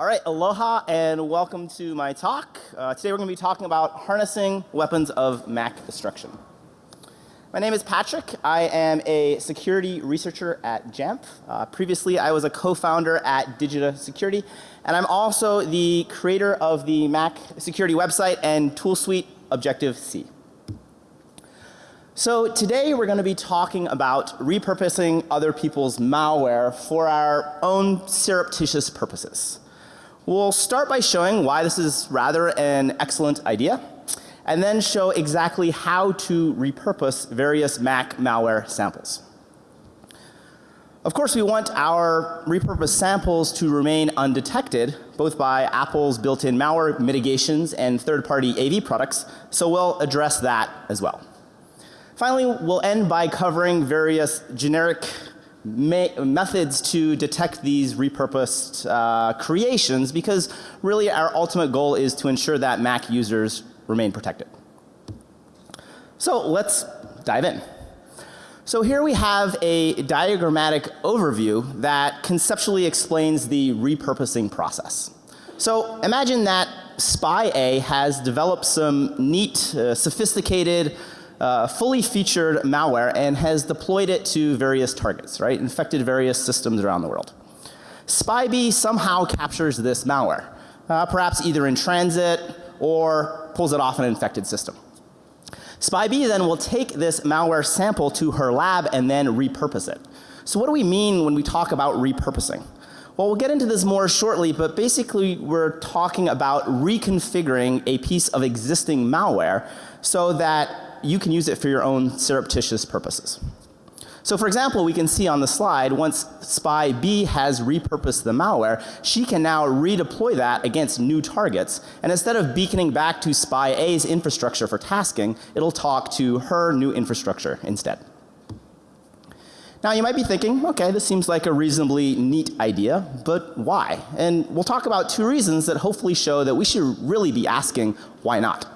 All right, aloha and welcome to my talk. Uh, today we're going to be talking about harnessing weapons of Mac destruction. My name is Patrick. I am a security researcher at Jamf. Uh, previously, I was a co-founder at Digita Security, and I'm also the creator of the Mac security website and tool suite Objective-C. So today we're going to be talking about repurposing other people's malware for our own surreptitious purposes. We'll start by showing why this is rather an excellent idea and then show exactly how to repurpose various Mac malware samples. Of course, we want our repurposed samples to remain undetected both by Apple's built-in malware mitigations and third-party AV products, so we'll address that as well. Finally, we'll end by covering various generic methods to detect these repurposed uh, creations because really our ultimate goal is to ensure that Mac users remain protected. So let's dive in. So here we have a diagrammatic overview that conceptually explains the repurposing process. So imagine that spy A has developed some neat, uh, sophisticated uh, fully featured malware and has deployed it to various targets, right? Infected various systems around the world. SpyB somehow captures this malware, uh, perhaps either in transit or pulls it off an infected system. SpyB then will take this malware sample to her lab and then repurpose it. So what do we mean when we talk about repurposing? Well, we'll get into this more shortly, but basically we're talking about reconfiguring a piece of existing malware so that you can use it for your own surreptitious purposes. So for example, we can see on the slide once spy B has repurposed the malware, she can now redeploy that against new targets and instead of beaconing back to spy A's infrastructure for tasking, it'll talk to her new infrastructure instead. Now you might be thinking, okay, this seems like a reasonably neat idea, but why? And we'll talk about two reasons that hopefully show that we should really be asking why not.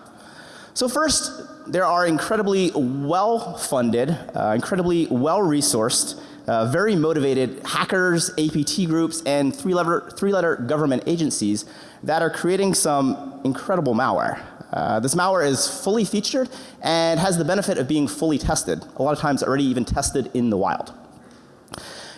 So first, there are incredibly well funded, uh, incredibly well resourced, uh, very motivated hackers, APT groups and three letter, three letter government agencies that are creating some incredible malware. Uh, this malware is fully featured and has the benefit of being fully tested. A lot of times already even tested in the wild.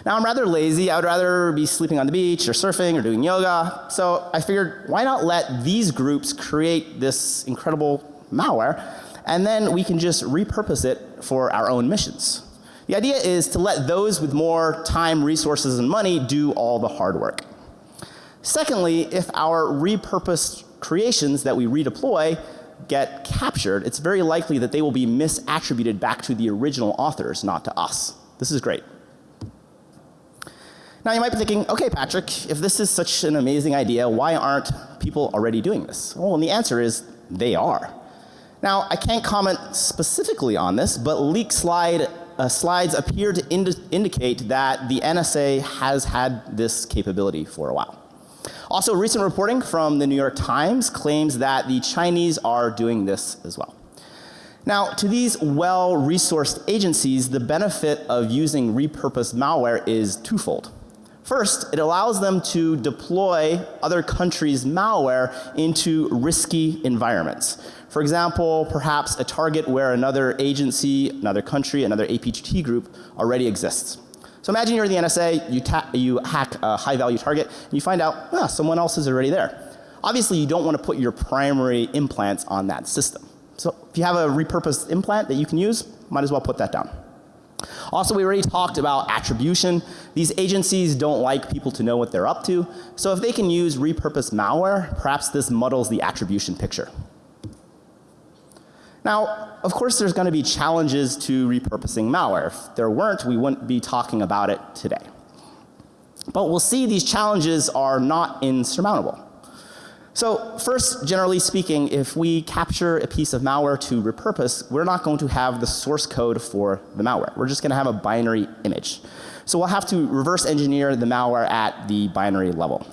Now I'm rather lazy. I would rather be sleeping on the beach or surfing or doing yoga. So I figured why not let these groups create this incredible malware and then we can just repurpose it for our own missions. The idea is to let those with more time, resources and money do all the hard work. Secondly, if our repurposed creations that we redeploy get captured, it's very likely that they will be misattributed back to the original authors, not to us. This is great. Now you might be thinking, okay Patrick, if this is such an amazing idea, why aren't people already doing this? Well, and the answer is they are. Now, I can't comment specifically on this, but leak slide uh, slides appear to indi indicate that the NSA has had this capability for a while. Also, recent reporting from the New York Times claims that the Chinese are doing this as well. Now, to these well-resourced agencies, the benefit of using repurposed malware is twofold. First, it allows them to deploy other countries' malware into risky environments. For example, perhaps a target where another agency, another country, another APT group already exists. So imagine you're the NSA, you, you hack a high value target and you find out, ah, someone else is already there. Obviously you don't want to put your primary implants on that system. So if you have a repurposed implant that you can use, might as well put that down. Also, we already talked about attribution. These agencies don't like people to know what they're up to. So if they can use repurposed malware, perhaps this muddles the attribution picture. Now, of course there's going to be challenges to repurposing malware. If there weren't, we wouldn't be talking about it today. But we'll see these challenges are not insurmountable. So first, generally speaking, if we capture a piece of malware to repurpose, we're not going to have the source code for the malware. We're just going to have a binary image. So we'll have to reverse engineer the malware at the binary level.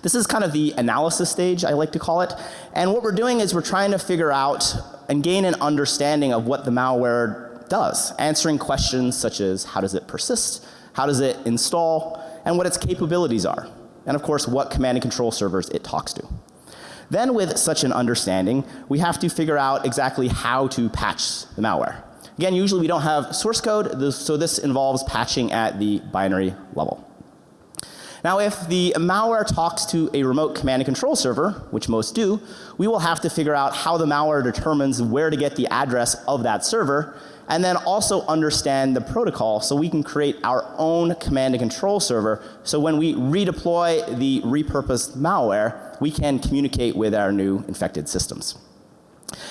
This is kind of the analysis stage I like to call it. And what we're doing is we're trying to figure out and gain an understanding of what the malware does, answering questions such as how does it persist, how does it install, and what its capabilities are. And of course what command and control servers it talks to. Then with such an understanding, we have to figure out exactly how to patch the malware. Again, usually we don't have source code, so this involves patching at the binary level. Now if the malware talks to a remote command and control server, which most do, we will have to figure out how the malware determines where to get the address of that server and then also understand the protocol so we can create our own command and control server so when we redeploy the repurposed malware, we can communicate with our new infected systems.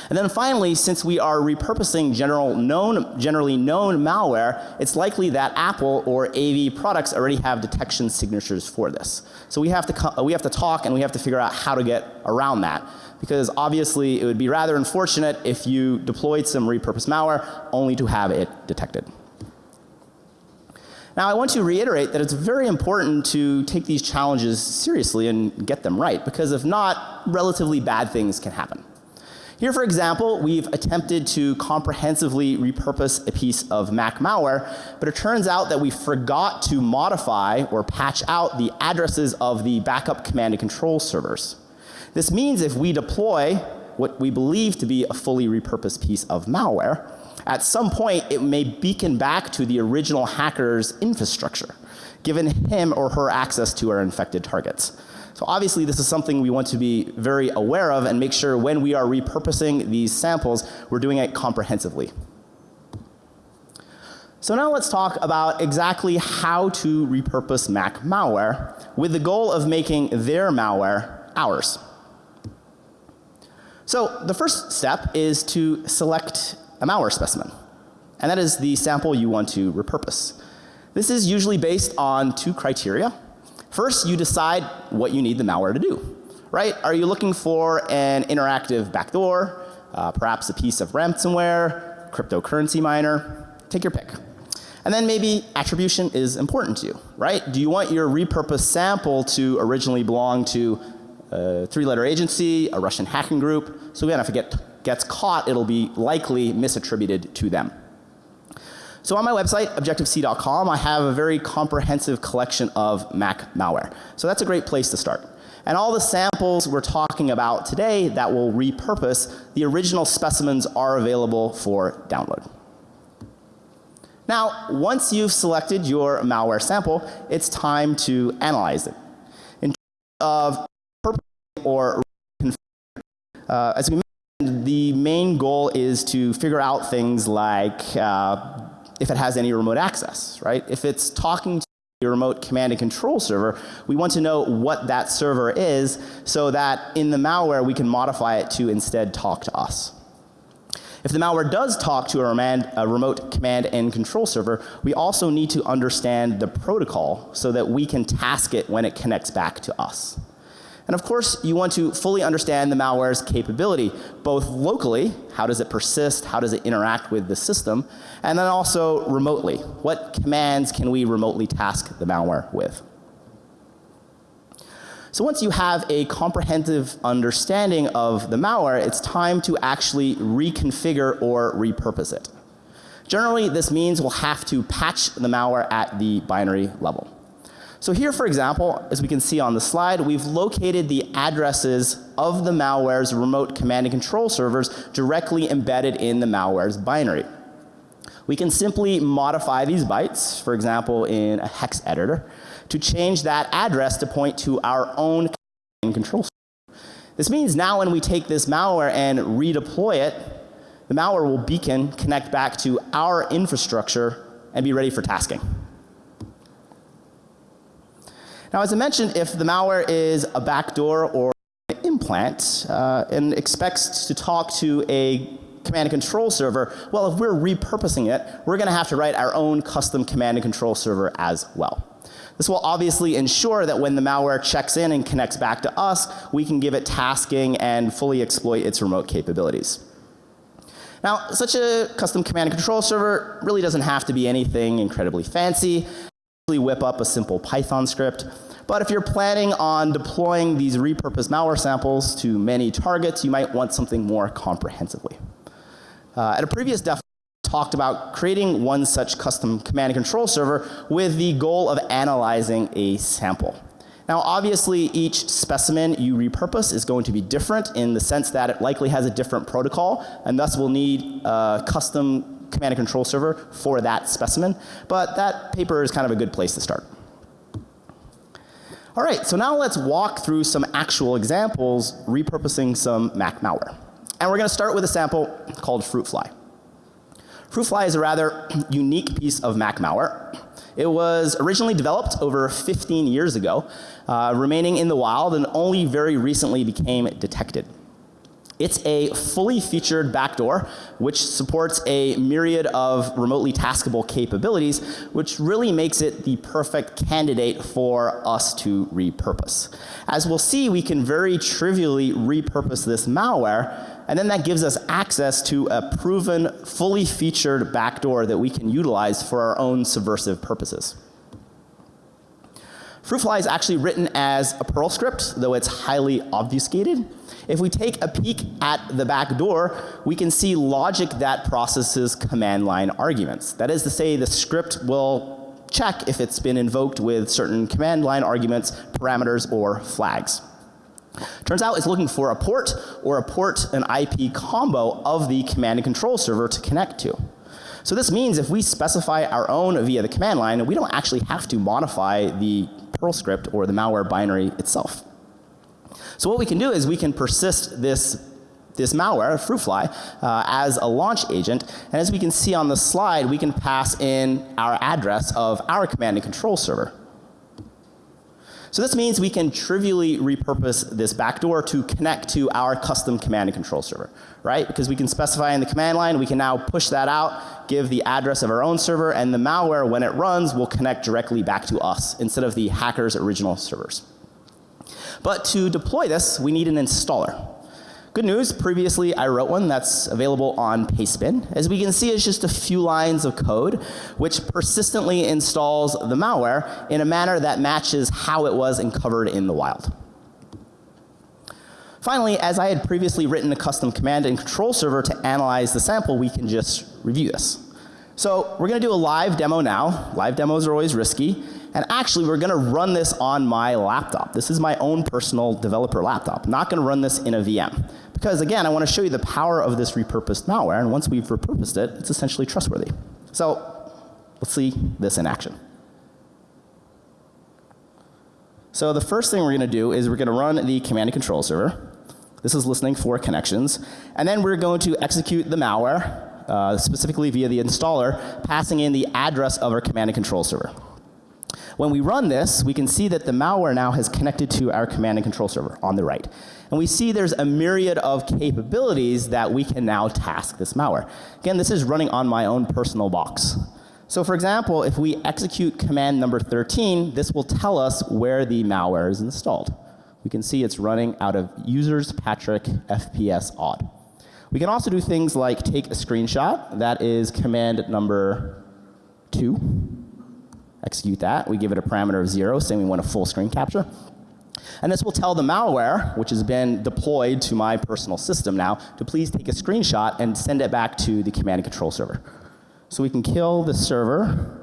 And then finally, since we are repurposing general known, generally known malware, it's likely that Apple or AV products already have detection signatures for this. So we have to, we have to talk and we have to figure out how to get around that. Because obviously it would be rather unfortunate if you deployed some repurposed malware only to have it detected. Now I want to reiterate that it's very important to take these challenges seriously and get them right because if not, relatively bad things can happen. Here for example, we've attempted to comprehensively repurpose a piece of Mac malware, but it turns out that we forgot to modify or patch out the addresses of the backup command and control servers. This means if we deploy what we believe to be a fully repurposed piece of malware, at some point it may beacon back to the original hacker's infrastructure, giving him or her access to our infected targets. So obviously this is something we want to be very aware of and make sure when we are repurposing these samples, we're doing it comprehensively. So now let's talk about exactly how to repurpose Mac malware with the goal of making their malware ours. So the first step is to select a malware specimen and that is the sample you want to repurpose. This is usually based on two criteria. First, you decide what you need the malware to do, right? Are you looking for an interactive backdoor, uh, perhaps a piece of ransomware, cryptocurrency miner? Take your pick. And then maybe attribution is important to you, right? Do you want your repurposed sample to originally belong to a three letter agency, a Russian hacking group? So again, if it get, gets caught, it'll be likely misattributed to them. So on my website objectivec.com I have a very comprehensive collection of Mac malware. So that's a great place to start. And all the samples we're talking about today that will repurpose, the original specimens are available for download. Now, once you've selected your malware sample, it's time to analyze it. In terms of or uh, as we mentioned, the main goal is to figure out things like uh, if it has any remote access, right? If it's talking to a remote command and control server, we want to know what that server is so that in the malware we can modify it to instead talk to us. If the malware does talk to a, a, remote command and control server, we also need to understand the protocol so that we can task it when it connects back to us. And of course, you want to fully understand the malware's capability, both locally, how does it persist, how does it interact with the system, and then also remotely, what commands can we remotely task the malware with. So once you have a comprehensive understanding of the malware, it's time to actually reconfigure or repurpose it. Generally, this means we'll have to patch the malware at the binary level. So here for example, as we can see on the slide, we've located the addresses of the malware's remote command and control servers directly embedded in the malware's binary. We can simply modify these bytes, for example in a hex editor, to change that address to point to our own command control server. This means now when we take this malware and redeploy it, the malware will beacon, connect back to our infrastructure and be ready for tasking. Now as I mentioned, if the malware is a backdoor or an implant uh, and expects to talk to a command and control server, well if we're repurposing it, we're going to have to write our own custom command and control server as well. This will obviously ensure that when the malware checks in and connects back to us, we can give it tasking and fully exploit its remote capabilities. Now, such a custom command and control server really doesn't have to be anything incredibly fancy whip up a simple Python script. But if you're planning on deploying these repurposed malware samples to many targets, you might want something more comprehensively. Uh, at a previous def talked about creating one such custom command and control server with the goal of analyzing a sample. Now obviously each specimen you repurpose is going to be different in the sense that it likely has a different protocol and thus will need a custom command and control server for that specimen, but that paper is kind of a good place to start. All right, so now let's walk through some actual examples repurposing some Mac malware. And we're going to start with a sample called Fruitfly. Fruitfly is a rather unique piece of Mac malware. It was originally developed over 15 years ago, uh, remaining in the wild and only very recently became detected. It's a fully featured backdoor which supports a myriad of remotely taskable capabilities which really makes it the perfect candidate for us to repurpose. As we'll see we can very trivially repurpose this malware and then that gives us access to a proven fully featured backdoor that we can utilize for our own subversive purposes. Fruitfly is actually written as a Perl script, though it's highly obfuscated. If we take a peek at the back door, we can see logic that processes command line arguments. That is to say the script will check if it's been invoked with certain command line arguments, parameters, or flags. Turns out it's looking for a port or a port and IP combo of the command and control server to connect to. So this means if we specify our own via the command line, we don't actually have to modify the Perl script or the malware binary itself. So what we can do is we can persist this this malware, Fruitfly, uh, as a launch agent. And as we can see on the slide, we can pass in our address of our command and control server. So this means we can trivially repurpose this backdoor to connect to our custom command and control server, right? Because we can specify in the command line, we can now push that out, give the address of our own server, and the malware when it runs will connect directly back to us instead of the hacker's original servers. But to deploy this, we need an installer. Good news, previously I wrote one that's available on Pastebin. As we can see, it's just a few lines of code which persistently installs the malware in a manner that matches how it was uncovered in the wild. Finally, as I had previously written a custom command and control server to analyze the sample, we can just review this. So we're going to do a live demo now. Live demos are always risky. And actually we're going to run this on my laptop. This is my own personal developer laptop. I'm not going to run this in a VM. Because again, I want to show you the power of this repurposed malware and once we've repurposed it, it's essentially trustworthy. So let's see this in action. So the first thing we're going to do is we're going to run the command and control server. This is listening for connections. And then we're going to execute the malware uh, specifically via the installer, passing in the address of our command and control server. When we run this, we can see that the malware now has connected to our command and control server on the right. And we see there's a myriad of capabilities that we can now task this malware. Again, this is running on my own personal box. So for example, if we execute command number 13, this will tell us where the malware is installed. We can see it's running out of users Patrick FPS odd. We can also do things like take a screenshot. That is command number two. Execute that. We give it a parameter of zero saying we want a full screen capture. And this will tell the malware, which has been deployed to my personal system now, to please take a screenshot and send it back to the command and control server. So we can kill the server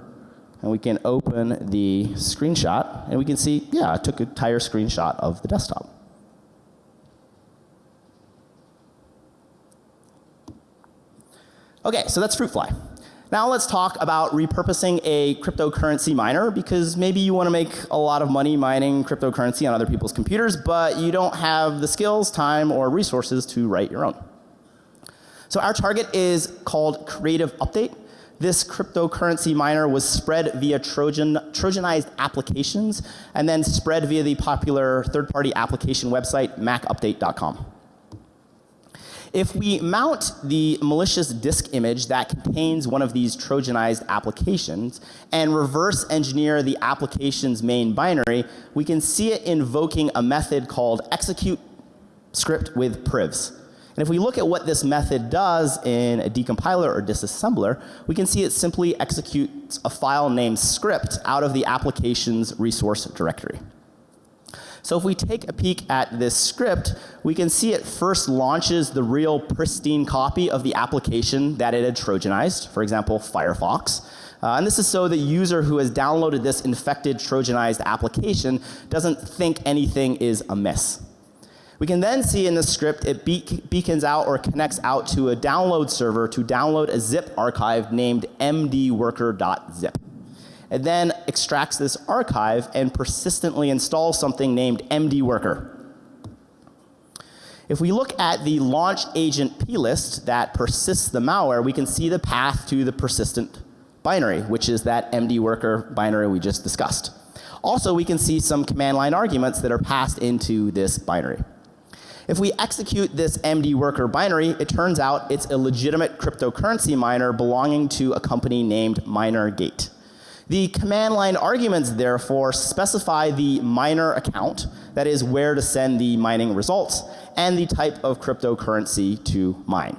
and we can open the screenshot and we can see, yeah, I took a entire screenshot of the desktop. Okay, so that's Fruitfly. Now let's talk about repurposing a cryptocurrency miner because maybe you want to make a lot of money mining cryptocurrency on other people's computers, but you don't have the skills, time, or resources to write your own. So our target is called Creative Update. This cryptocurrency miner was spread via Trojan, Trojanized applications and then spread via the popular third party application website macupdate.com. If we mount the malicious disk image that contains one of these trojanized applications and reverse engineer the application's main binary, we can see it invoking a method called execute script with privs. And if we look at what this method does in a decompiler or disassembler, we can see it simply executes a file named script out of the application's resource directory. So if we take a peek at this script, we can see it first launches the real pristine copy of the application that it had trojanized, for example, Firefox. Uh, and this is so the user who has downloaded this infected Trojanized application doesn't think anything is amiss. We can then see in the script it be beacons out or connects out to a download server to download a zip archive named mdworker.zip. It then extracts this archive and persistently installs something named mdworker. If we look at the launch agent plist that persists the malware, we can see the path to the persistent binary, which is that mdworker binary we just discussed. Also, we can see some command line arguments that are passed into this binary. If we execute this mdworker binary, it turns out it's a legitimate cryptocurrency miner belonging to a company named MinerGate. The command line arguments therefore specify the miner account, that is where to send the mining results, and the type of cryptocurrency to mine.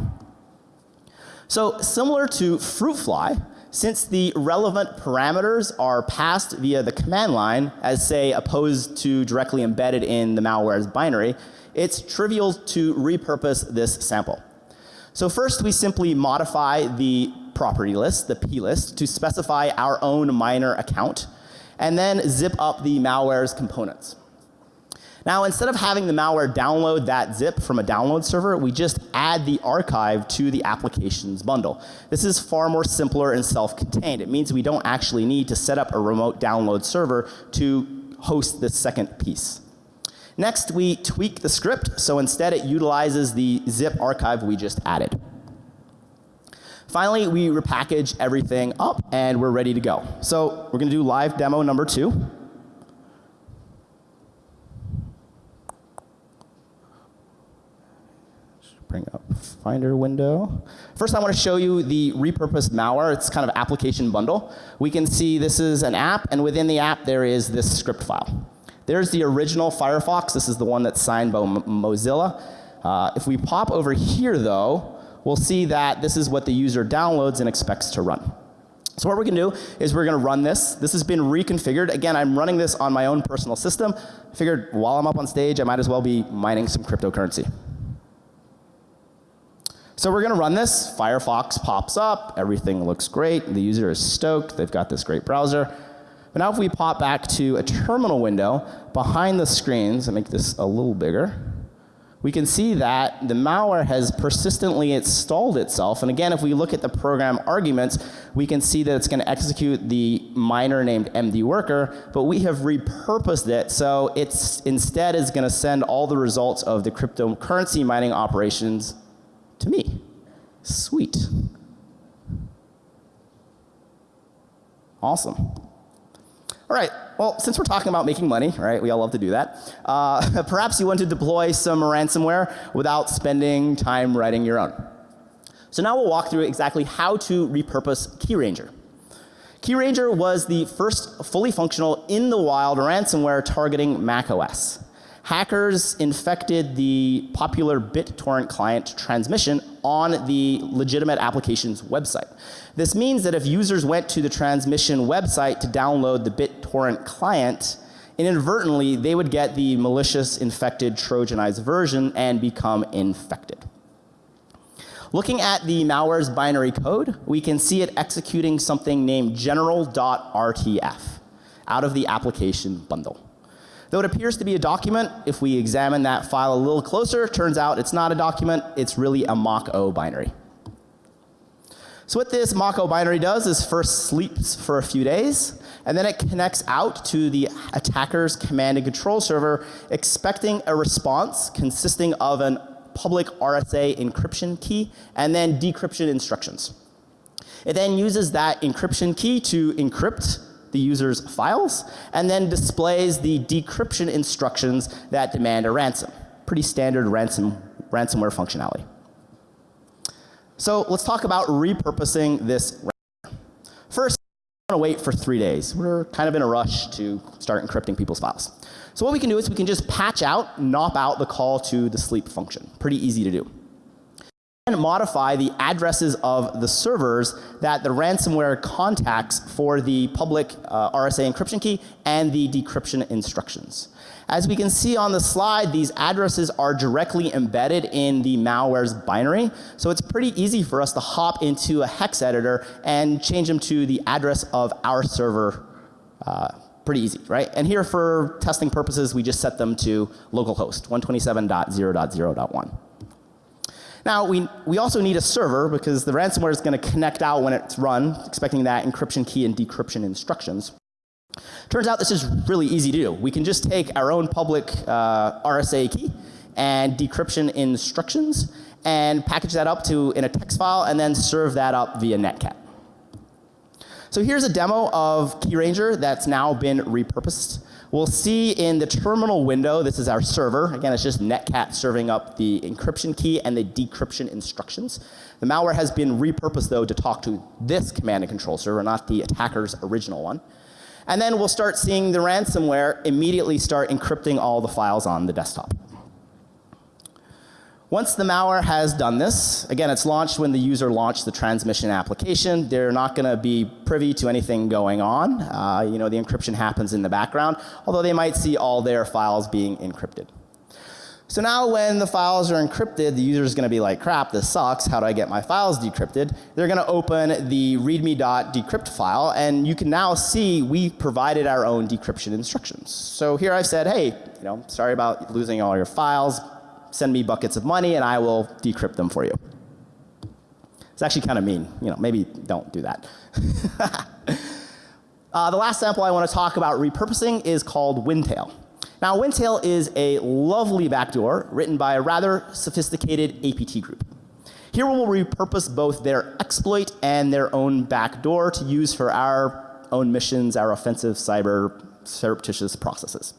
So similar to Fruitfly, since the relevant parameters are passed via the command line as say opposed to directly embedded in the malware's binary, it's trivial to repurpose this sample. So first we simply modify the property list, the plist, to specify our own miner account and then zip up the malware's components. Now instead of having the malware download that zip from a download server, we just add the archive to the applications bundle. This is far more simpler and self-contained. It means we don't actually need to set up a remote download server to host this second piece. Next, we tweak the script, so instead it utilizes the zip archive we just added. Finally, we repackage everything up and we're ready to go. So we're going to do live demo number two. Bring up Finder window. First, I want to show you the repurposed malware. It's kind of application bundle. We can see this is an app, and within the app there is this script file. There's the original Firefox. This is the one that's signed by Mozilla. Uh, if we pop over here though, we'll see that this is what the user downloads and expects to run. So what we're going to do is we're going to run this. This has been reconfigured. Again, I'm running this on my own personal system. I figured while I'm up on stage, I might as well be mining some cryptocurrency. So we're going to run this. Firefox pops up. Everything looks great. The user is stoked. They've got this great browser. But now if we pop back to a terminal window behind the screens and make this a little bigger, we can see that the malware has persistently installed itself. And again, if we look at the program arguments, we can see that it's going to execute the miner named MD worker, but we have repurposed it so it's instead is going to send all the results of the cryptocurrency mining operations to me. Sweet. Awesome. All right. Well, since we're talking about making money, right? We all love to do that. Uh, perhaps you want to deploy some ransomware without spending time writing your own. So now we'll walk through exactly how to repurpose KeyRanger. KeyRanger was the first fully functional in the wild ransomware targeting Mac OS hackers infected the popular BitTorrent client transmission on the legitimate application's website. This means that if users went to the transmission website to download the BitTorrent client, inadvertently they would get the malicious infected trojanized version and become infected. Looking at the malware's binary code, we can see it executing something named general.rtf out of the application bundle. Though it appears to be a document, if we examine that file a little closer, turns out it's not a document, it's really a mock-O binary. So what this mock-O binary does is first sleeps for a few days, and then it connects out to the attacker's command and control server expecting a response consisting of an public RSA encryption key and then decryption instructions. It then uses that encryption key to encrypt the user's files and then displays the decryption instructions that demand a ransom. Pretty standard ransom, ransomware functionality. So let's talk about repurposing this. First, want to wait for three days. We're kind of in a rush to start encrypting people's files. So what we can do is we can just patch out, nop out the call to the sleep function. Pretty easy to do. And modify the addresses of the servers that the ransomware contacts for the public uh, RSA encryption key and the decryption instructions. As we can see on the slide, these addresses are directly embedded in the malware's binary. So it's pretty easy for us to hop into a hex editor and change them to the address of our server. Uh, pretty easy, right? And here for testing purposes, we just set them to localhost 127.0.0.1. Now we, we also need a server because the ransomware is going to connect out when it's run, expecting that encryption key and decryption instructions. Turns out this is really easy to do. We can just take our own public uh, RSA key and decryption instructions and package that up to in a text file and then serve that up via netcat. So here's a demo of KeyRanger that's now been repurposed. We'll see in the terminal window, this is our server. Again, it's just netcat serving up the encryption key and the decryption instructions. The malware has been repurposed though to talk to this command and control server, not the attacker's original one. And then we'll start seeing the ransomware immediately start encrypting all the files on the desktop. Once the malware has done this, again, it's launched when the user launched the transmission application. They're not going to be privy to anything going on. Uh, you know, the encryption happens in the background, although they might see all their files being encrypted. So now when the files are encrypted, the user is going to be like, crap, this sucks. How do I get my files decrypted? They're going to open the readme.decrypt file and you can now see we provided our own decryption instructions. So here I've said, hey, you know, sorry about losing all your files. Send me buckets of money and I will decrypt them for you. It's actually kind of mean. You know, maybe don't do that. uh, the last sample I want to talk about repurposing is called Windtail. Now Wintail is a lovely backdoor written by a rather sophisticated APT group. Here we will repurpose both their exploit and their own backdoor to use for our own missions, our offensive cyber surreptitious processes.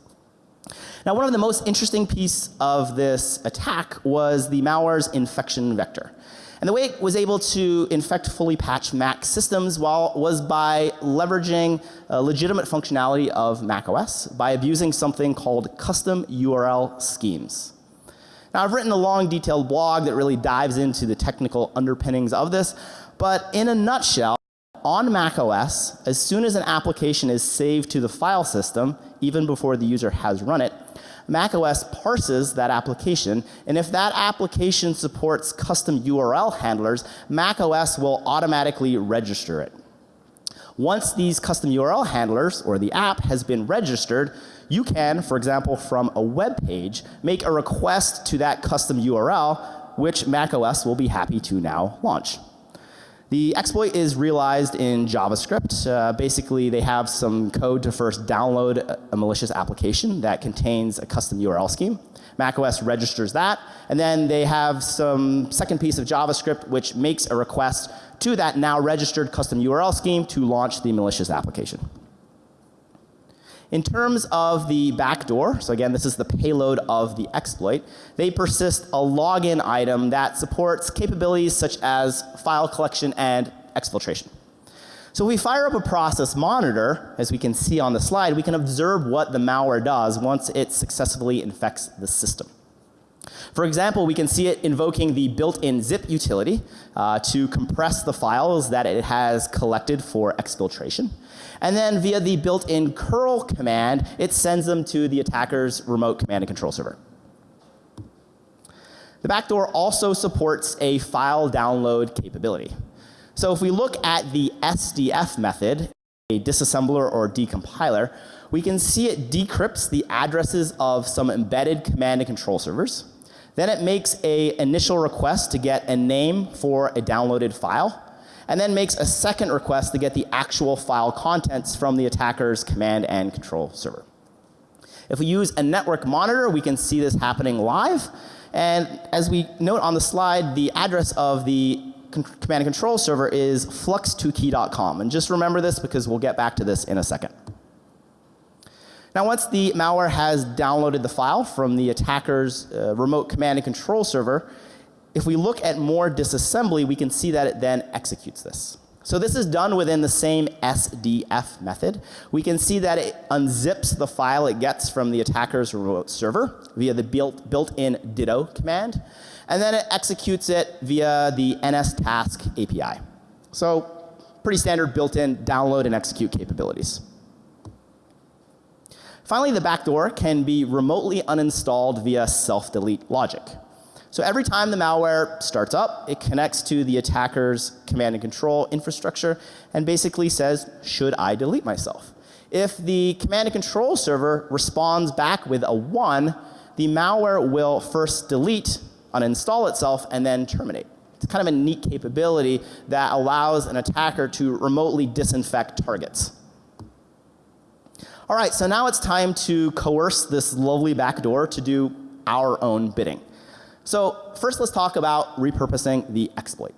Now one of the most interesting piece of this attack was the malware's infection vector. And the way it was able to infect fully patched Mac systems while, was by leveraging a legitimate functionality of Mac OS by abusing something called custom URL schemes. Now I've written a long detailed blog that really dives into the technical underpinnings of this, but in a nutshell, on Mac OS, as soon as an application is saved to the file system, even before the user has run it, macOS parses that application and if that application supports custom URL handlers, macOS will automatically register it. Once these custom URL handlers or the app has been registered, you can, for example, from a web page, make a request to that custom URL, which macOS will be happy to now launch. The exploit is realized in JavaScript. Uh, basically, they have some code to first download a malicious application that contains a custom URL scheme. macOS registers that, and then they have some second piece of JavaScript which makes a request to that now registered custom URL scheme to launch the malicious application. In terms of the backdoor, so again this is the payload of the exploit, they persist a login item that supports capabilities such as file collection and exfiltration. So we fire up a process monitor, as we can see on the slide, we can observe what the malware does once it successfully infects the system. For example, we can see it invoking the built-in zip utility uh, to compress the files that it has collected for exfiltration. And then via the built-in curl command, it sends them to the attacker's remote command and control server. The backdoor also supports a file download capability. So if we look at the SDF method, a disassembler or decompiler, we can see it decrypts the addresses of some embedded command and control servers. Then it makes a initial request to get a name for a downloaded file and then makes a second request to get the actual file contents from the attacker's command and control server. If we use a network monitor, we can see this happening live. And as we note on the slide, the address of the command and control server is flux2key.com. And just remember this because we'll get back to this in a second. Now once the malware has downloaded the file from the attacker's uh, remote command and control server, if we look at more disassembly, we can see that it then executes this. So this is done within the same SDF method. We can see that it unzips the file it gets from the attacker's remote server via the built, built-in ditto command, and then it executes it via the NSTask API. So pretty standard built-in download and execute capabilities. Finally, the backdoor can be remotely uninstalled via self-delete logic. So every time the malware starts up, it connects to the attacker's command and control infrastructure and basically says, should I delete myself? If the command and control server responds back with a 1, the malware will first delete, uninstall itself, and then terminate. It's kind of a neat capability that allows an attacker to remotely disinfect targets. All right, so now it's time to coerce this lovely backdoor to do our own bidding. So first let's talk about repurposing the exploit.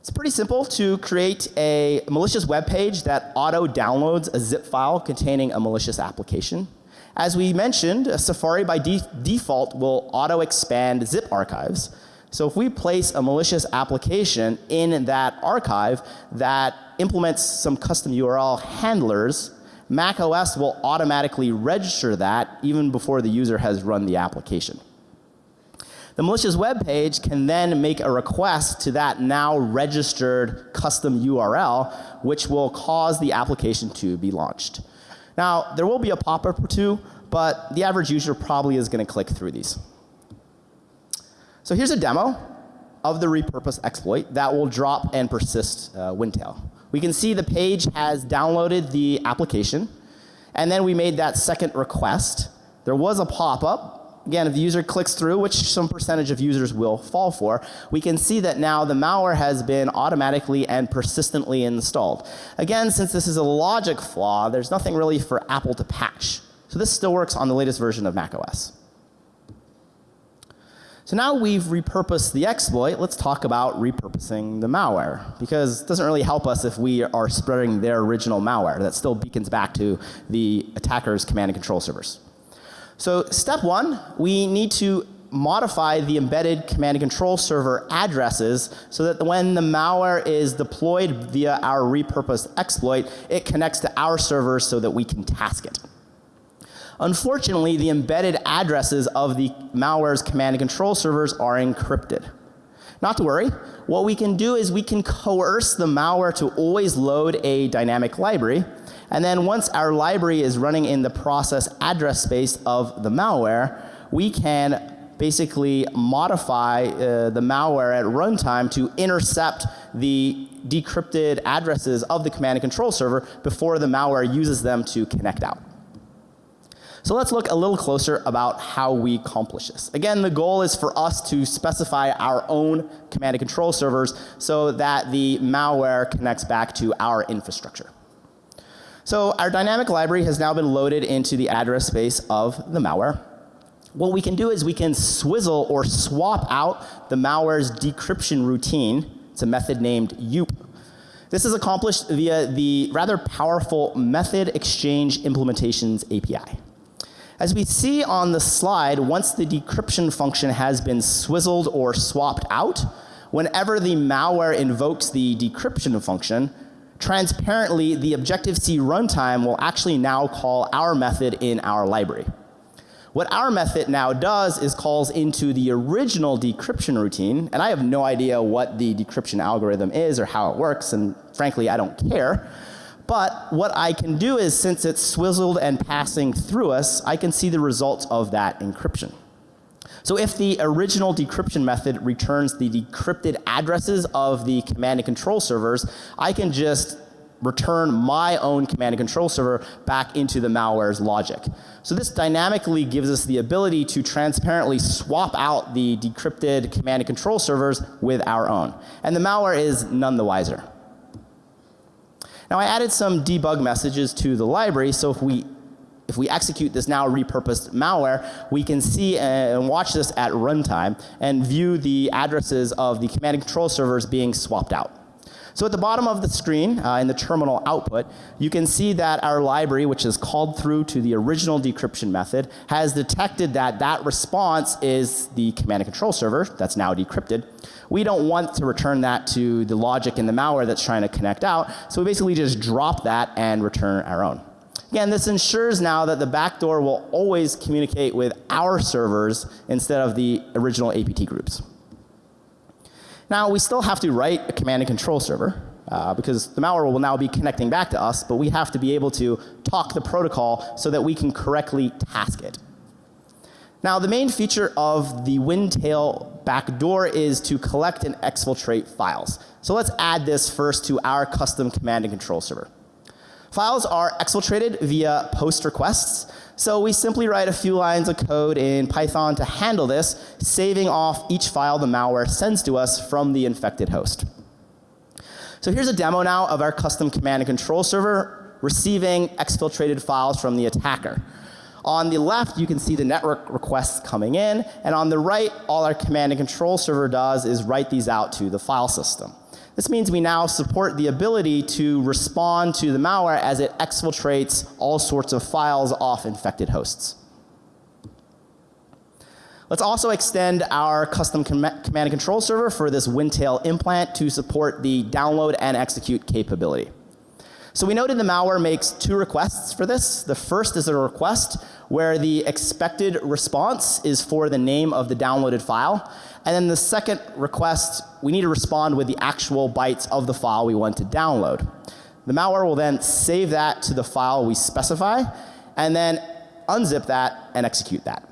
It's pretty simple to create a malicious web page that auto downloads a zip file containing a malicious application. As we mentioned, Safari by de default will auto expand zip archives. So if we place a malicious application in that archive that implements some custom URL handlers, Mac OS will automatically register that even before the user has run the application. The malicious web page can then make a request to that now registered custom URL, which will cause the application to be launched. Now, there will be a pop-up or two, but the average user probably is going to click through these. So here's a demo of the repurpose exploit that will drop and persist uh, Windtail. We can see the page has downloaded the application and then we made that second request. There was a pop-up again, if the user clicks through, which some percentage of users will fall for, we can see that now the malware has been automatically and persistently installed. Again, since this is a logic flaw, there's nothing really for Apple to patch. So this still works on the latest version of macOS. So now we've repurposed the exploit, let's talk about repurposing the malware. Because it doesn't really help us if we are spreading their original malware. That still beacons back to the attacker's command and control servers. So step one, we need to modify the embedded command and control server addresses so that when the malware is deployed via our repurposed exploit, it connects to our servers so that we can task it. Unfortunately, the embedded addresses of the malware's command and control servers are encrypted. Not to worry, what we can do is we can coerce the malware to always load a dynamic library and then once our library is running in the process address space of the malware, we can basically modify uh, the malware at runtime to intercept the decrypted addresses of the command and control server before the malware uses them to connect out. So let's look a little closer about how we accomplish this. Again, the goal is for us to specify our own command and control servers so that the malware connects back to our infrastructure. So our dynamic library has now been loaded into the address space of the malware. What we can do is we can swizzle or swap out the malware's decryption routine. It's a method named yoop. This is accomplished via the rather powerful method exchange implementations API. As we see on the slide, once the decryption function has been swizzled or swapped out, whenever the malware invokes the decryption function, transparently the Objective-C runtime will actually now call our method in our library. What our method now does is calls into the original decryption routine and I have no idea what the decryption algorithm is or how it works and frankly I don't care. But what I can do is since it's swizzled and passing through us, I can see the results of that encryption. So if the original decryption method returns the decrypted addresses of the command and control servers, I can just return my own command and control server back into the malware's logic. So this dynamically gives us the ability to transparently swap out the decrypted command and control servers with our own. And the malware is none the wiser. Now I added some debug messages to the library so if we if we execute this now repurposed malware, we can see and watch this at runtime and view the addresses of the command and control servers being swapped out. So at the bottom of the screen uh, in the terminal output, you can see that our library, which is called through to the original decryption method, has detected that that response is the command and control server that's now decrypted. We don't want to return that to the logic in the malware that's trying to connect out, so we basically just drop that and return our own. Again, this ensures now that the backdoor will always communicate with our servers instead of the original APT groups. Now, we still have to write a command and control server uh, because the malware will now be connecting back to us, but we have to be able to talk the protocol so that we can correctly task it. Now, the main feature of the Windtail backdoor is to collect and exfiltrate files. So let's add this first to our custom command and control server. Files are exfiltrated via post requests. So we simply write a few lines of code in Python to handle this, saving off each file the malware sends to us from the infected host. So here's a demo now of our custom command and control server receiving exfiltrated files from the attacker. On the left, you can see the network requests coming in, and on the right, all our command and control server does is write these out to the file system. This means we now support the ability to respond to the malware as it exfiltrates all sorts of files off infected hosts. Let's also extend our custom com command and control server for this Windtail implant to support the download and execute capability. So we noted the malware makes two requests for this. The first is a request where the expected response is for the name of the downloaded file. And then the second request, we need to respond with the actual bytes of the file we want to download. The malware will then save that to the file we specify and then unzip that and execute that.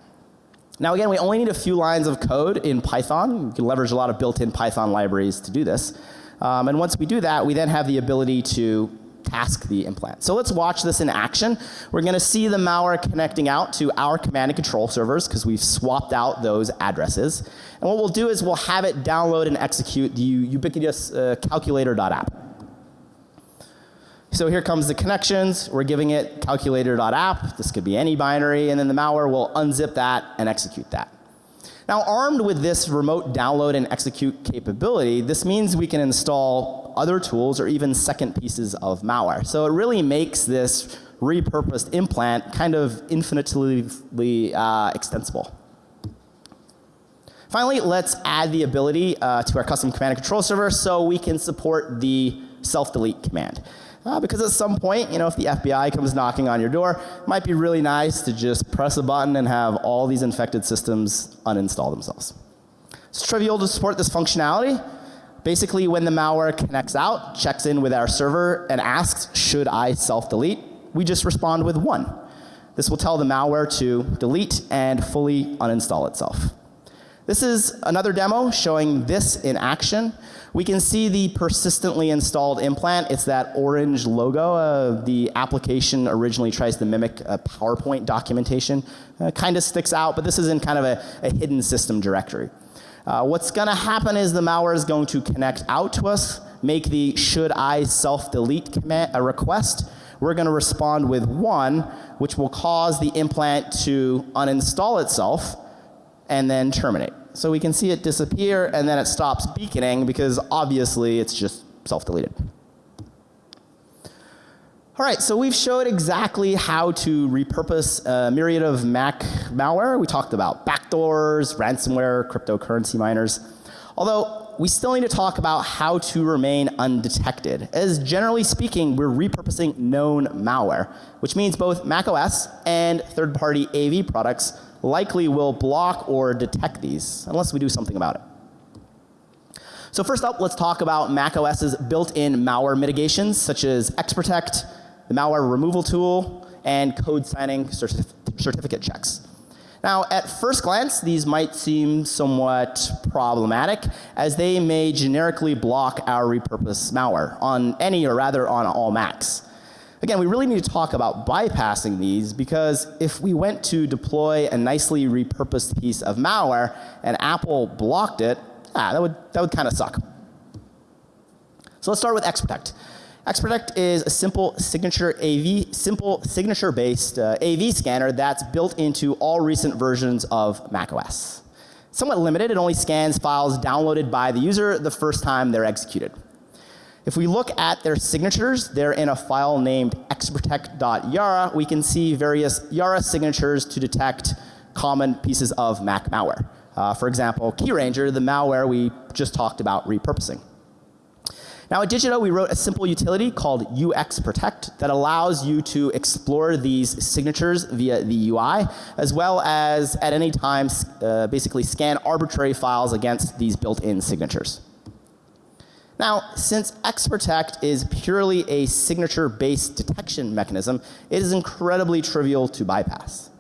Now again, we only need a few lines of code in Python. You can leverage a lot of built-in Python libraries to do this. Um, and once we do that, we then have the ability to task the implant. So let's watch this in action. We're going to see the malware connecting out to our command and control servers because we've swapped out those addresses. And what we'll do is we'll have it download and execute the ubiquitous uh, calculator.app. So here comes the connections. We're giving it calculator.app. This could be any binary and then the malware will unzip that and execute that. Now armed with this remote download and execute capability, this means we can install other tools or even second pieces of malware. So it really makes this repurposed implant kind of infinitely uh, extensible. Finally, let's add the ability uh, to our custom command and control server so we can support the self delete command. Uh, because at some point, you know, if the FBI comes knocking on your door, it might be really nice to just press a button and have all these infected systems uninstall themselves. It's trivial to support this functionality. Basically, when the malware connects out, checks in with our server and asks, should I self-delete? We just respond with one. This will tell the malware to delete and fully uninstall itself. This is another demo showing this in action. We can see the persistently installed implant. It's that orange logo. Uh, the application originally tries to mimic a PowerPoint documentation. Uh, kind of sticks out, but this is in kind of a, a hidden system directory. Uh, what's going to happen is the malware is going to connect out to us, make the should I self delete command a request. We're going to respond with one, which will cause the implant to uninstall itself and then terminate. So we can see it disappear and then it stops beaconing because obviously it's just self-deleted. All right, so we've showed exactly how to repurpose a myriad of Mac malware. We talked about backdoors, ransomware, cryptocurrency miners. Although we still need to talk about how to remain undetected. As generally speaking, we're repurposing known malware, which means both macOS and third-party AV products likely will block or detect these unless we do something about it. So first up, let's talk about macOS's built-in malware mitigations such as Xprotect, the malware removal tool, and code signing certif certificate checks. Now, at first glance, these might seem somewhat problematic as they may generically block our repurposed malware on any or rather on all Macs. Again, we really need to talk about bypassing these because if we went to deploy a nicely repurposed piece of malware and Apple blocked it, ah, that would, that would kind of suck. So let's start with Xprotect. Xprotect is a simple signature AV, simple signature based uh, AV scanner that's built into all recent versions of macOS. Somewhat limited, it only scans files downloaded by the user the first time they're executed. If we look at their signatures, they're in a file named xprotect.yara. We can see various Yara signatures to detect common pieces of Mac malware. Uh, for example, KeyRanger, the malware we just talked about repurposing. Now at Digito we wrote a simple utility called UX Protect that allows you to explore these signatures via the UI as well as at any time uh, basically scan arbitrary files against these built-in signatures. Now, since XProtect is purely a signature based detection mechanism, it is incredibly trivial to bypass.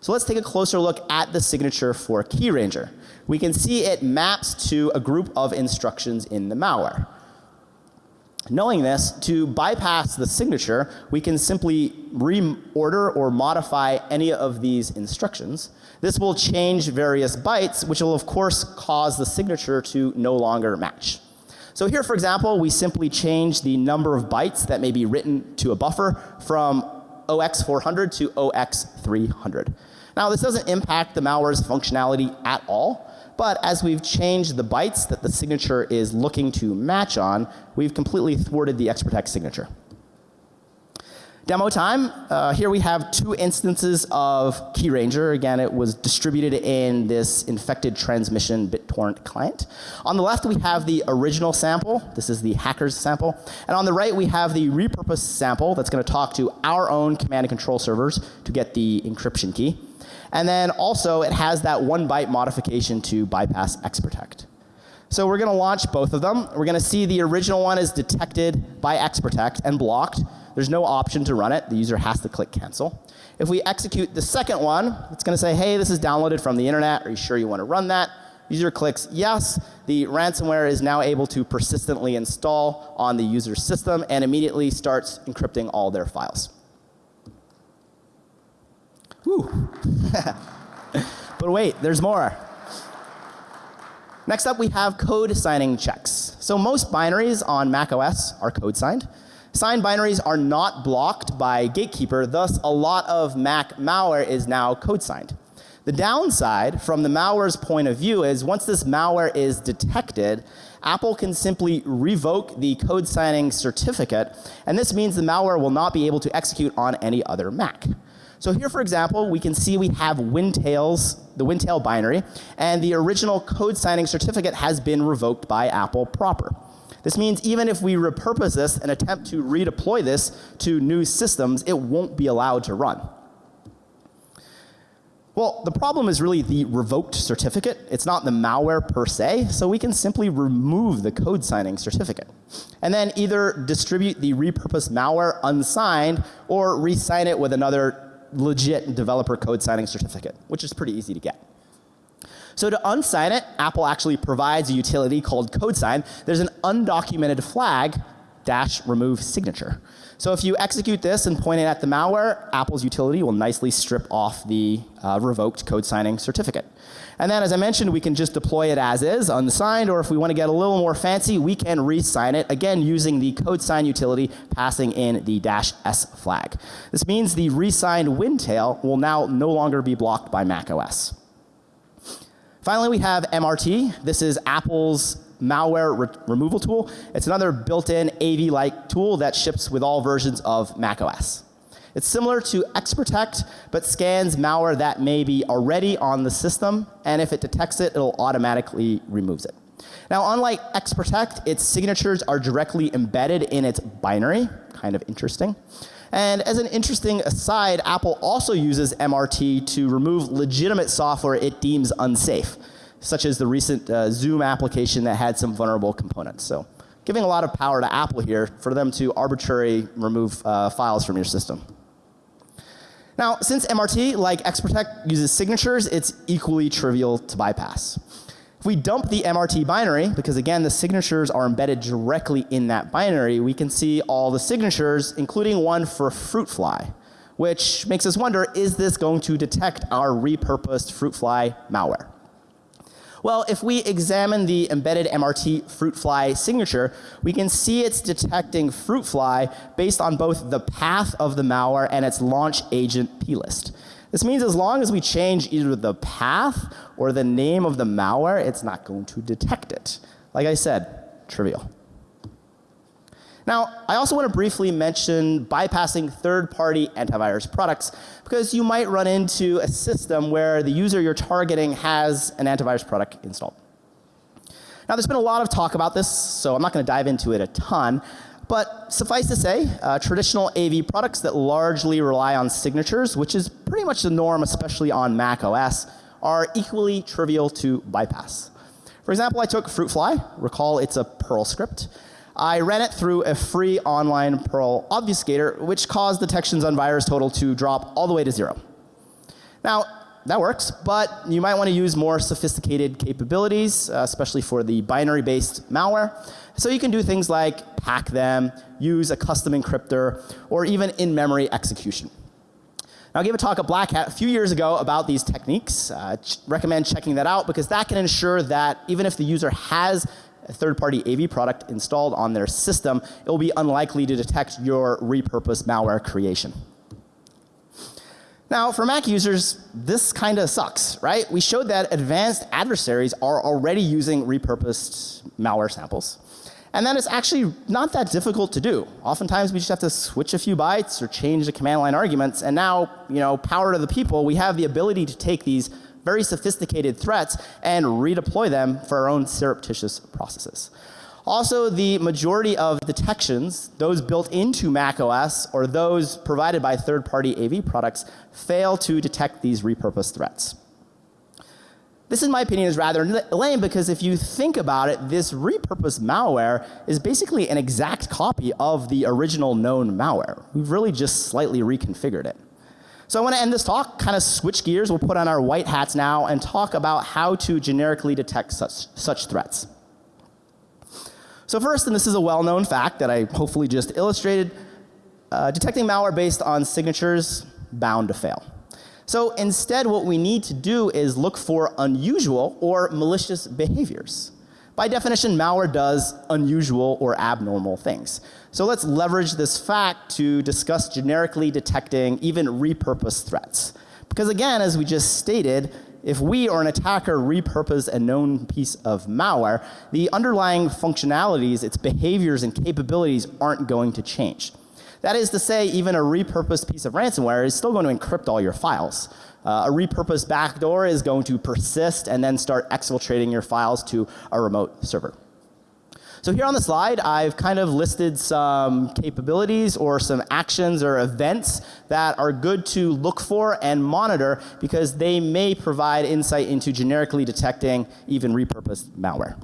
So let's take a closer look at the signature for KeyRanger. We can see it maps to a group of instructions in the malware. Knowing this, to bypass the signature, we can simply reorder or modify any of these instructions. This will change various bytes, which will of course cause the signature to no longer match. So here for example, we simply change the number of bytes that may be written to a buffer from OX400 to OX300. Now this doesn't impact the malware's functionality at all, but as we've changed the bytes that the signature is looking to match on, we've completely thwarted the XProtect signature. Demo time. Uh, here we have two instances of KeyRanger. Again, it was distributed in this infected transmission BitTorrent client. On the left, we have the original sample. This is the hacker's sample. And on the right, we have the repurposed sample that's going to talk to our own command and control servers to get the encryption key. And then also it has that one byte modification to bypass xprotect. So we're going to launch both of them. We're going to see the original one is detected by xprotect and blocked. There's no option to run it. The user has to click cancel. If we execute the second one, it's going to say, hey, this is downloaded from the internet. Are you sure you want to run that? User clicks yes. The ransomware is now able to persistently install on the user's system and immediately starts encrypting all their files. Whew. but wait, there's more. Next up we have code signing checks. So most binaries on macOS are code signed. Signed binaries are not blocked by Gatekeeper, thus a lot of Mac malware is now code signed. The downside from the malware's point of view is once this malware is detected, Apple can simply revoke the code signing certificate and this means the malware will not be able to execute on any other Mac. So here for example, we can see we have Wintails, the Wintail binary, and the original code signing certificate has been revoked by Apple proper. This means even if we repurpose this and attempt to redeploy this to new systems, it won't be allowed to run. Well, the problem is really the revoked certificate. It's not the malware per se, so we can simply remove the code signing certificate. And then either distribute the repurposed malware unsigned or re-sign it with another legit developer code signing certificate, which is pretty easy to get. So to unsign it, Apple actually provides a utility called CodeSign. There's an undocumented flag dash remove signature. So if you execute this and point it at the malware, Apple's utility will nicely strip off the uh, revoked code signing certificate. And then as I mentioned, we can just deploy it as is, unsigned, or if we want to get a little more fancy, we can re-sign it, again using the code sign utility passing in the dash S flag. This means the re-signed Wintail will now no longer be blocked by macOS. Finally, we have MRT. This is Apple's malware re removal tool. It's another built-in AV-like tool that ships with all versions of macOS. It's similar to XProtect, but scans malware that may be already on the system, and if it detects it, it'll automatically removes it. Now, unlike XProtect, its signatures are directly embedded in its binary, kind of interesting. And as an interesting aside, Apple also uses MRT to remove legitimate software it deems unsafe, such as the recent uh, Zoom application that had some vulnerable components. So, giving a lot of power to Apple here for them to arbitrarily remove uh, files from your system. Now, since MRT, like XProtect, uses signatures, it's equally trivial to bypass. We dump the MRT binary, because again the signatures are embedded directly in that binary, we can see all the signatures, including one for fruit fly, which makes us wonder, is this going to detect our repurposed fruit fly malware? Well, if we examine the embedded MRT fruit fly signature, we can see it's detecting fruit fly based on both the path of the malware and its launch agent plist. This means as long as we change either the path or the name of the malware, it's not going to detect it. Like I said, trivial. Now, I also want to briefly mention bypassing third-party antivirus products because you might run into a system where the user you're targeting has an antivirus product installed. Now, there's been a lot of talk about this, so I'm not going to dive into it a ton. But suffice to say, uh, traditional AV products that largely rely on signatures, which is pretty much the norm, especially on Mac OS, are equally trivial to bypass. For example, I took Fruitfly. Recall it's a Perl script. I ran it through a free online Perl obfuscator, which caused detections on VirusTotal to drop all the way to zero. Now, that works, but you might want to use more sophisticated capabilities, uh, especially for the binary based malware. So you can do things like pack them, use a custom encryptor, or even in memory execution. Now, I gave a talk at Black Hat a few years ago about these techniques. Uh, ch recommend checking that out because that can ensure that even if the user has a third party AV product installed on their system, it will be unlikely to detect your repurposed malware creation. Now, for Mac users, this kind of sucks, right? We showed that advanced adversaries are already using repurposed malware samples. And then it's actually not that difficult to do. Oftentimes we just have to switch a few bytes or change the command line arguments and now, you know, power to the people, we have the ability to take these very sophisticated threats and redeploy them for our own surreptitious processes. Also, the majority of detections, those built into Mac OS or those provided by third-party AV products, fail to detect these repurposed threats. This, in my opinion, is rather lame because if you think about it, this repurposed malware is basically an exact copy of the original known malware. We've really just slightly reconfigured it. So I want to end this talk, kind of switch gears. We'll put on our white hats now and talk about how to generically detect such, such threats. So first, and this is a well-known fact that I hopefully just illustrated, uh, detecting malware based on signatures bound to fail. So instead what we need to do is look for unusual or malicious behaviors. By definition, malware does unusual or abnormal things. So let's leverage this fact to discuss generically detecting even repurposed threats. Because again, as we just stated, if we or an attacker repurpose a known piece of malware, the underlying functionalities, its behaviors and capabilities aren't going to change. That is to say, even a repurposed piece of ransomware is still going to encrypt all your files. Uh, a repurposed backdoor is going to persist and then start exfiltrating your files to a remote server. So here on the slide, I've kind of listed some capabilities or some actions or events that are good to look for and monitor because they may provide insight into generically detecting even repurposed malware.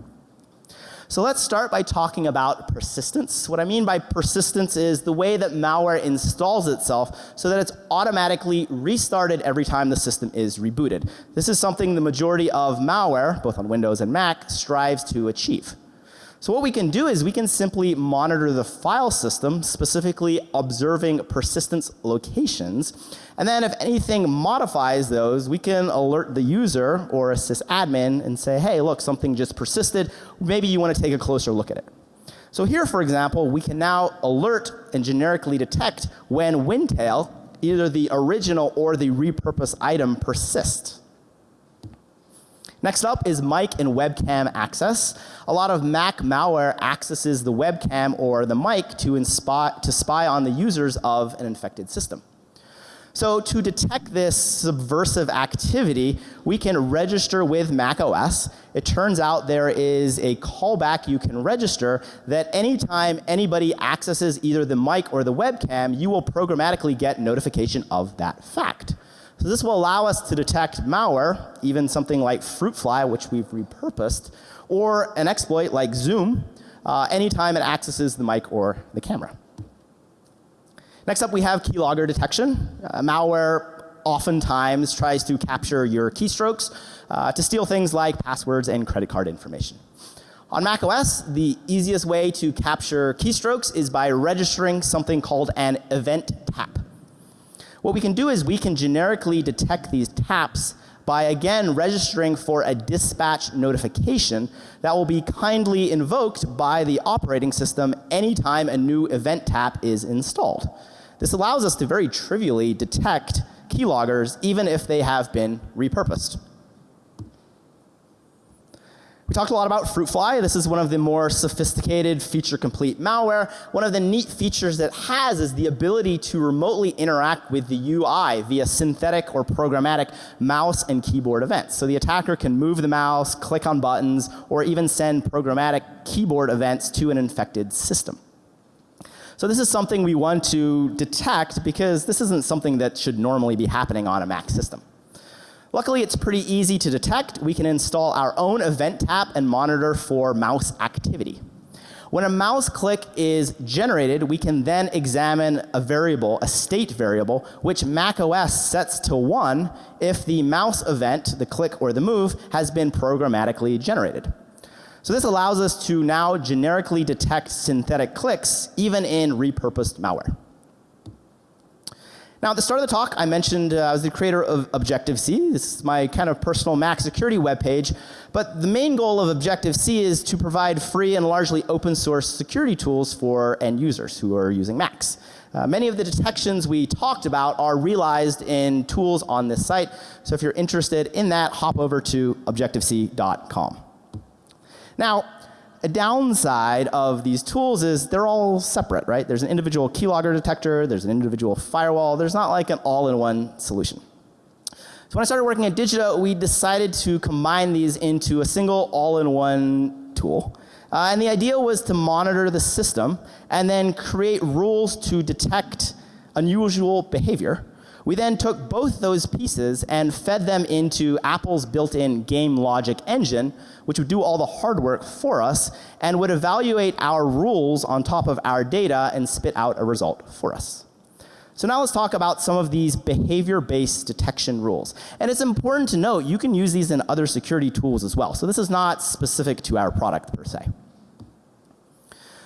So let's start by talking about persistence. What I mean by persistence is the way that malware installs itself so that it's automatically restarted every time the system is rebooted. This is something the majority of malware, both on Windows and Mac, strives to achieve. So what we can do is we can simply monitor the file system, specifically observing persistence locations. And then if anything modifies those, we can alert the user or a sysadmin and say, hey, look, something just persisted. Maybe you want to take a closer look at it. So here, for example, we can now alert and generically detect when Wintail, either the original or the repurposed item persists. Next up is mic and webcam access. A lot of Mac malware accesses the webcam or the mic to, to spy on the users of an infected system. So to detect this subversive activity, we can register with Mac OS. It turns out there is a callback you can register that anytime anybody accesses either the mic or the webcam, you will programmatically get notification of that fact. So this will allow us to detect malware, even something like Fruitfly, which we've repurposed, or an exploit like Zoom, uh, anytime it accesses the mic or the camera. Next up we have keylogger detection. Uh, malware oftentimes tries to capture your keystrokes uh, to steal things like passwords and credit card information. On Mac OS, the easiest way to capture keystrokes is by registering something called an event tap. What we can do is we can generically detect these taps by again registering for a dispatch notification that will be kindly invoked by the operating system anytime a new event tap is installed. This allows us to very trivially detect keyloggers even if they have been repurposed. We talked a lot about Fruitfly. This is one of the more sophisticated feature complete malware. One of the neat features it has is the ability to remotely interact with the UI via synthetic or programmatic mouse and keyboard events. So the attacker can move the mouse, click on buttons, or even send programmatic keyboard events to an infected system. So this is something we want to detect because this isn't something that should normally be happening on a Mac system. Luckily, it's pretty easy to detect. We can install our own event tap and monitor for mouse activity. When a mouse click is generated, we can then examine a variable, a state variable, which macOS sets to 1 if the mouse event, the click or the move, has been programmatically generated. So this allows us to now generically detect synthetic clicks even in repurposed malware. Now, at the start of the talk, I mentioned uh, I was the creator of Objective-C. This is my kind of personal Mac security webpage. But the main goal of Objective-C is to provide free and largely open source security tools for end users who are using Macs. Uh, many of the detections we talked about are realized in tools on this site. So if you're interested in that, hop over to objectivec.com. Now, a downside of these tools is they're all separate, right? There's an individual keylogger detector, there's an individual firewall, there's not like an all-in-one solution. So when I started working at Digita, we decided to combine these into a single all-in-one tool. Uh, and the idea was to monitor the system and then create rules to detect unusual behavior we then took both those pieces and fed them into Apple's built-in game logic engine, which would do all the hard work for us and would evaluate our rules on top of our data and spit out a result for us. So now let's talk about some of these behavior-based detection rules. And it's important to note you can use these in other security tools as well. So this is not specific to our product per se.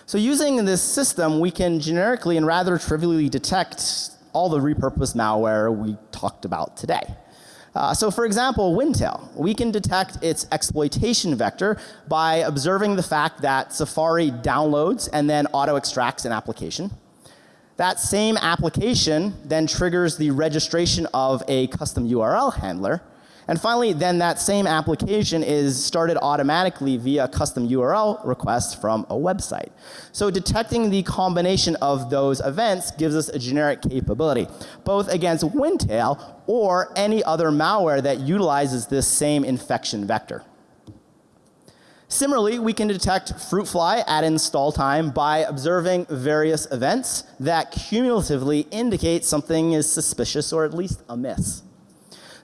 So using this system, we can generically and rather trivially detect all the repurposed malware we talked about today. Uh, so for example, Windtail, we can detect its exploitation vector by observing the fact that Safari downloads and then auto extracts an application. That same application then triggers the registration of a custom URL handler and finally, then that same application is started automatically via custom URL request from a website. So detecting the combination of those events gives us a generic capability, both against Windtail or any other malware that utilizes this same infection vector. Similarly, we can detect Fruitfly at install time by observing various events that cumulatively indicate something is suspicious or at least amiss.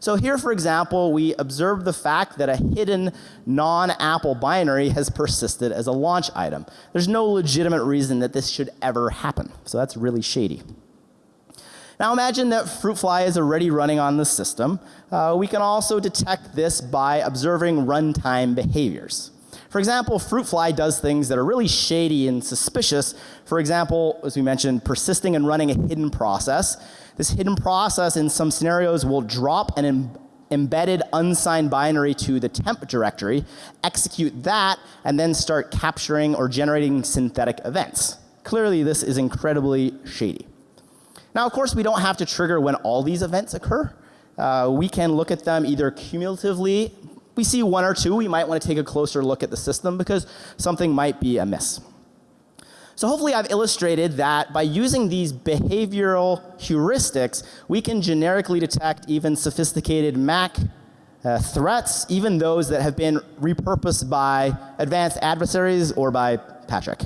So here, for example, we observe the fact that a hidden non-Apple binary has persisted as a launch item. There's no legitimate reason that this should ever happen. So that's really shady. Now imagine that Fruitfly is already running on the system. Uh, we can also detect this by observing runtime behaviors. For example, fruit fly does things that are really shady and suspicious. For example, as we mentioned, persisting and running a hidden process. This hidden process in some scenarios will drop an embedded unsigned binary to the temp directory, execute that, and then start capturing or generating synthetic events. Clearly, this is incredibly shady. Now, of course, we don't have to trigger when all these events occur. Uh, we can look at them either cumulatively. We see one or two, we might want to take a closer look at the system because something might be amiss. So hopefully I've illustrated that by using these behavioral heuristics, we can generically detect even sophisticated Mac uh, threats, even those that have been repurposed by advanced adversaries or by Patrick.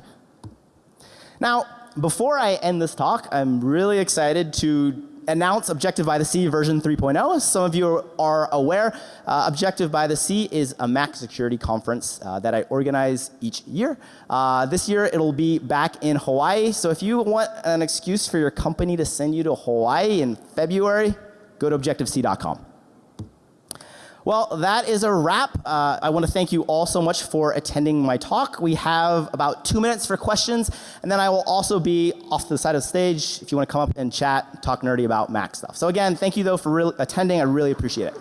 Now, before I end this talk, I'm really excited to announce Objective by the Sea version 3.0. As some of you are aware, uh, Objective by the Sea is a Mac security conference uh, that I organize each year. Uh, this year it'll be back in Hawaii. So if you want an excuse for your company to send you to Hawaii in February, go to objectivec.com. Well, that is a wrap. Uh, I want to thank you all so much for attending my talk. We have about two minutes for questions, and then I will also be off to the side of the stage if you want to come up and chat, talk nerdy about Mac stuff. So again, thank you though for attending. I really appreciate it.